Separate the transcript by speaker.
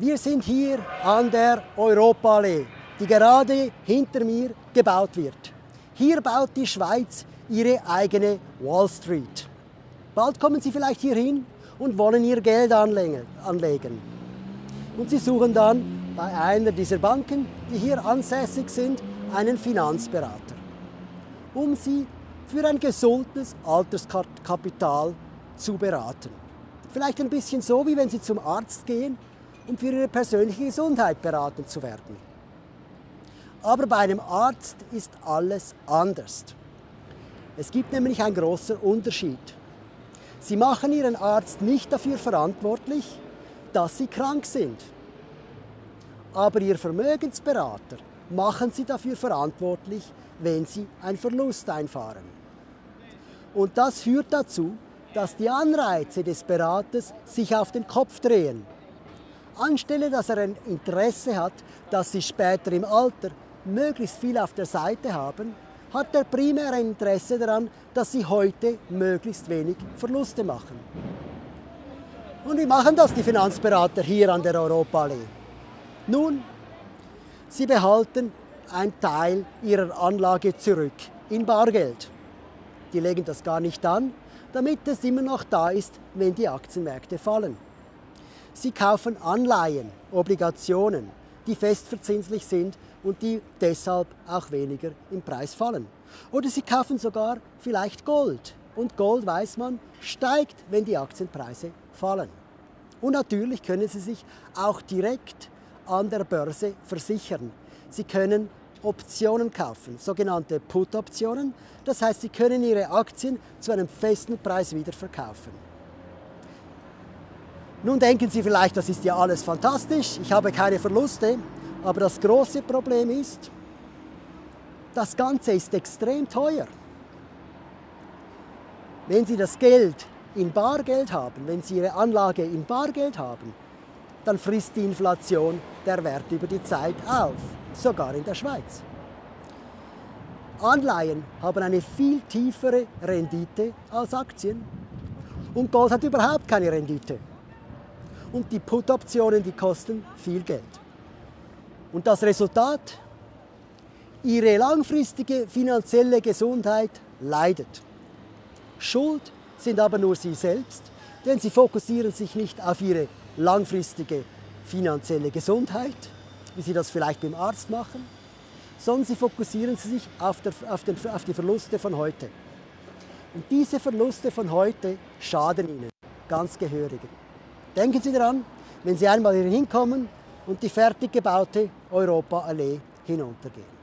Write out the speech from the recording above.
Speaker 1: Wir sind hier an der Europaallee, die gerade hinter mir gebaut wird. Hier baut die Schweiz ihre eigene Wall Street. Bald kommen Sie vielleicht hier hin und wollen Ihr Geld anlegen. Und Sie suchen dann bei einer dieser Banken, die hier ansässig sind, einen Finanzberater, um Sie für ein gesundes Alterskapital zu beraten. Vielleicht ein bisschen so, wie wenn Sie zum Arzt gehen für ihre persönliche Gesundheit beraten zu werden. Aber bei einem Arzt ist alles anders. Es gibt nämlich einen großen Unterschied. Sie machen Ihren Arzt nicht dafür verantwortlich, dass Sie krank sind. Aber Ihr Vermögensberater machen Sie dafür verantwortlich, wenn Sie einen Verlust einfahren. Und das führt dazu, dass die Anreize des Beraters sich auf den Kopf drehen. Anstelle, dass er ein Interesse hat, dass sie später im Alter möglichst viel auf der Seite haben, hat er primär ein Interesse daran, dass sie heute möglichst wenig Verluste machen. Und wie machen das die Finanzberater hier an der Europaallee? Nun, sie behalten einen Teil ihrer Anlage zurück in Bargeld. Die legen das gar nicht an, damit es immer noch da ist, wenn die Aktienmärkte fallen. Sie kaufen Anleihen, Obligationen, die festverzinslich sind und die deshalb auch weniger im Preis fallen. Oder Sie kaufen sogar vielleicht Gold. Und Gold, weiß man, steigt, wenn die Aktienpreise fallen. Und natürlich können Sie sich auch direkt an der Börse versichern. Sie können Optionen kaufen, sogenannte Put-Optionen. Das heißt, Sie können Ihre Aktien zu einem festen Preis wieder verkaufen. Nun denken Sie vielleicht, das ist ja alles fantastisch, ich habe keine Verluste, aber das große Problem ist, das Ganze ist extrem teuer. Wenn Sie das Geld in Bargeld haben, wenn Sie Ihre Anlage in Bargeld haben, dann frisst die Inflation der Wert über die Zeit auf, sogar in der Schweiz. Anleihen haben eine viel tiefere Rendite als Aktien und Gold hat überhaupt keine Rendite und die Put-Optionen, die kosten viel Geld. Und das Resultat? Ihre langfristige finanzielle Gesundheit leidet. Schuld sind aber nur Sie selbst, denn Sie fokussieren sich nicht auf Ihre langfristige finanzielle Gesundheit, wie Sie das vielleicht beim Arzt machen, sondern Sie fokussieren sich auf, der, auf, den, auf die Verluste von heute. Und diese Verluste von heute schaden Ihnen ganz gehörig. Denken Sie daran, wenn Sie einmal hier hinkommen und die fertig gebaute Europaallee hinuntergehen.